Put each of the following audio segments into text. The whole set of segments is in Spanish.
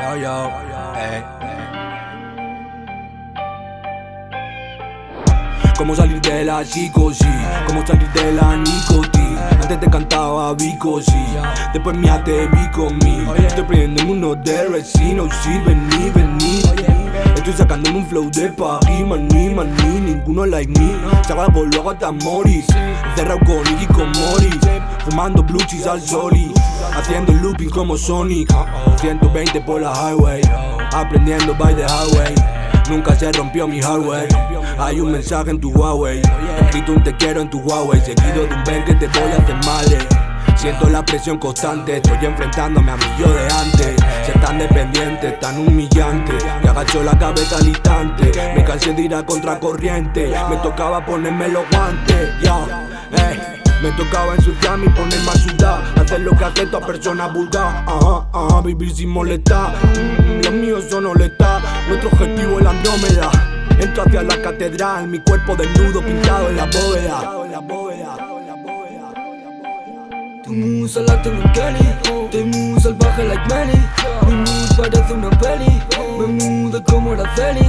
Yo, yo, eh. Cómo salir de la psicosis, cómo salir de la nicotina. Antes te cantaba. Después me vi conmigo. Estoy prendiendo uno de resino, sí, vení, vení. Sacándome un flow de París, maní, maní, ninguno like me. Saca luego hasta Moris, cerrado con Iggy con Moris. Fumando blue al soli, haciendo looping como Sonic. 120 por la highway, aprendiendo by the highway. Nunca se rompió mi hardware. Hay un mensaje en tu Huawei. Escrito un te quiero en tu Huawei. Seguido de un ven que te voy a hacer mal. Siento la presión constante, estoy enfrentándome a mi yo de antes. Se tan dependientes, tan humillante. Y agacho la cabeza al instante. Me cansé de ir a contracorriente. Me tocaba ponerme los guantes. Me tocaba ensuciarme y ponerme a sudar Hacer lo que hace toda persona vulgar Ajá, vivir sin molestar mm, Los míos son oleta Nuestro objetivo es la Andrómeda Entro hacia la catedral Mi cuerpo desnudo pintado en la bóveda Tu mood salate un Kelly Te mood salvaje like Manny Mi mood parece una peli. Me mudo como Araceli.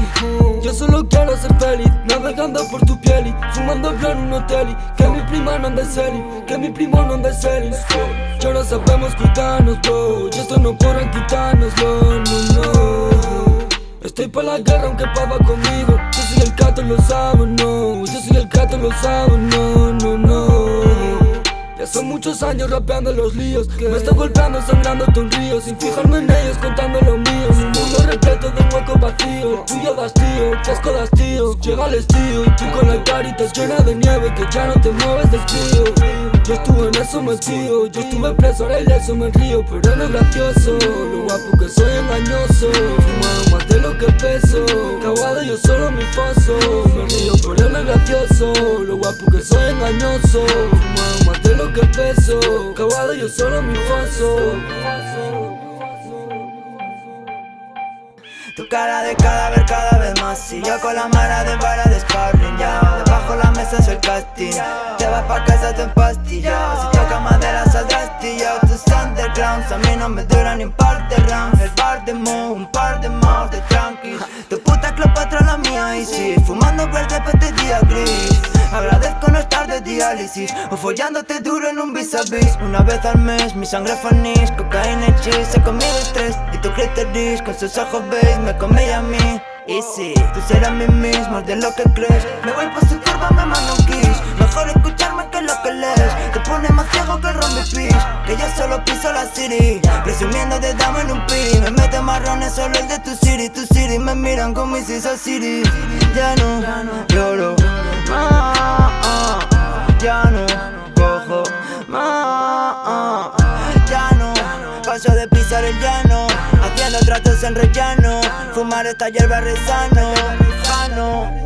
Yo solo quiero ser feliz Navegando por tu piel y Fumando en un hotel Que mi prima no ande serie Que mi primo no ande serie Ya no sabemos cuidarnos, bro Y esto no podrán quitárnoslo, no, no Estoy pa' la guerra aunque pava conmigo. Yo soy el gato, lo sabes, no. Yo soy el gato, lo sabes, no, no, no son muchos años rapeando los líos. Me estoy golpeando, sangrando un río. Sin fijarme en ellos, contando lo mío. Un mundo repleto de un hueco vacío. Tuyo hastío, casco de hastío Llega el estío tú con la carita llena de nieve Que ya no te mueves del frío Yo estuve en eso metido Yo estuve preso, ahora eso me río Pero no es gracioso Lo guapo que soy engañoso. Fumado más de lo que peso Cagado yo solo mi foso. Me río, pero no es gracioso Lo guapo que soy engañoso. Fumado más de lo que peso Cavado yo solo mi foso. Tu cara de cadáver cada vez más Y yo con la mara de vara de sparring ya La mesa es el casting Te vas pa' casa te empastillas Si toca madera saldrás astilla Tus undergrounds a mí no me duran ni un par de rounds. El par de mo, un par de más de tranqui Tu puta Cleopatra la mía y sí. Fumando verde pete día gris. Agradezco no estar de diálisis. O follándote duro en un vis a vis Una vez al mes mi sangre fanis. Cocaína y cheese Se conmigo estrés. Y tu clítoris con sus ojos beige Me come a mí y sí, tú serás mi mismo, de lo que crees. Me voy por su curva, me mando un kiss. Mejor escucharme que lo que lees. Te pone más ciego que el Pitch Que yo solo piso la city. Presumiendo de dame en un piri Me mete marrones solo el de tu city. Tu city me miran como si esa city. Ya no lloro Ya no cojo más. Ya no paso de pisar el llano Haciendo tratos en rellano. Fumar esta hierba rezano Jano